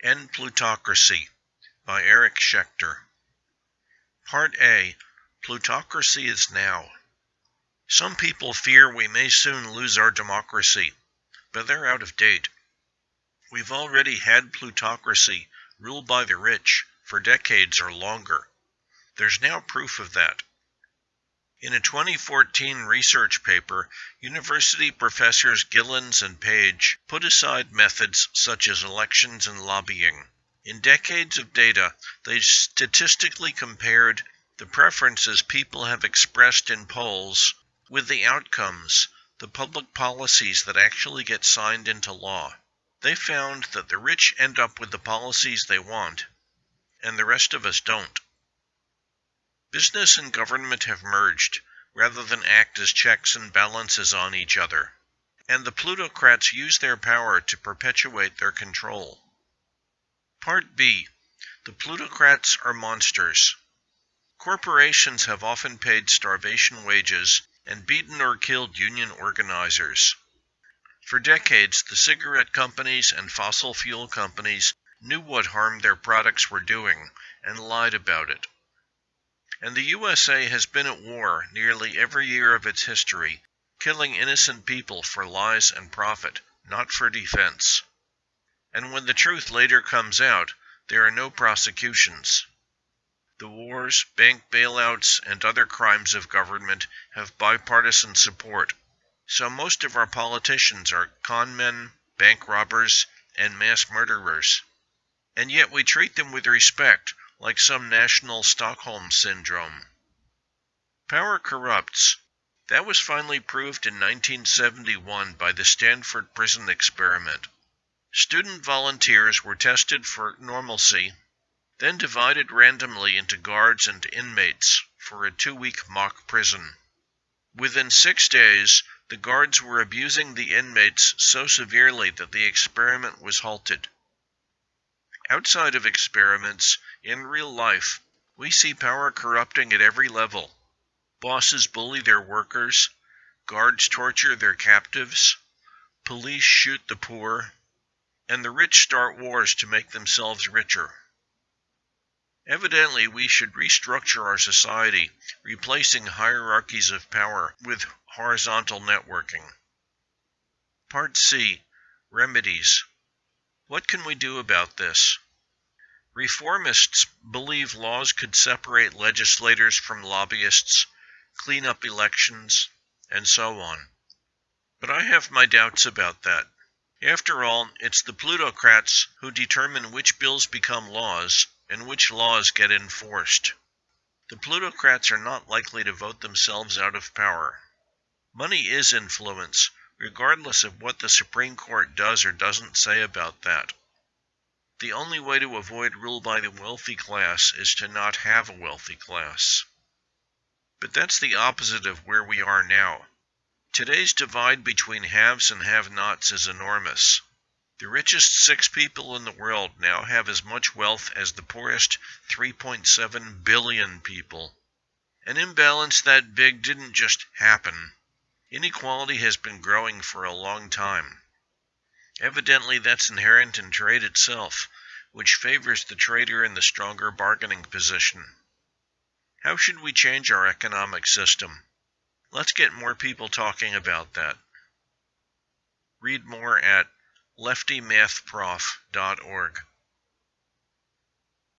End Plutocracy by Eric Schechter. Part A Plutocracy is Now. Some people fear we may soon lose our democracy, but they're out of date. We've already had plutocracy, ruled by the rich, for decades or longer. There's now proof of that. In a 2014 research paper, university professors Gilens and Page put aside methods such as elections and lobbying. In decades of data, they statistically compared the preferences people have expressed in polls with the outcomes, the public policies that actually get signed into law. They found that the rich end up with the policies they want, and the rest of us don't. Business and government have merged, rather than act as checks and balances on each other, and the plutocrats use their power to perpetuate their control. Part B The plutocrats are monsters. Corporations have often paid starvation wages and beaten or killed union organizers. For decades, the cigarette companies and fossil fuel companies knew what harm their products were doing and lied about it and the USA has been at war nearly every year of its history, killing innocent people for lies and profit, not for defense. And when the truth later comes out, there are no prosecutions. The wars, bank bailouts, and other crimes of government have bipartisan support, so most of our politicians are con men, bank robbers, and mass murderers. And yet we treat them with respect like some national Stockholm syndrome. Power corrupts. That was finally proved in 1971 by the Stanford Prison Experiment. Student volunteers were tested for normalcy, then divided randomly into guards and inmates for a two week mock prison. Within six days, the guards were abusing the inmates so severely that the experiment was halted. Outside of experiments, in real life, we see power corrupting at every level. Bosses bully their workers, guards torture their captives, police shoot the poor, and the rich start wars to make themselves richer. Evidently, we should restructure our society, replacing hierarchies of power with horizontal networking. Part C Remedies. What can we do about this? Reformists believe laws could separate legislators from lobbyists, clean up elections, and so on. But I have my doubts about that. After all, it's the plutocrats who determine which bills become laws and which laws get enforced. The plutocrats are not likely to vote themselves out of power. Money is influence, regardless of what the Supreme Court does or doesn't say about that. The only way to avoid rule by the wealthy class is to not have a wealthy class. But that's the opposite of where we are now. Today's divide between haves and have nots is enormous. The richest six people in the world now have as much wealth as the poorest 3.7 billion people. An imbalance that big didn't just happen. Inequality has been growing for a long time. Evidently, that's inherent in trade itself, which favors the trader in the stronger bargaining position. How should we change our economic system? Let's get more people talking about that. Read more at leftymathprof.org.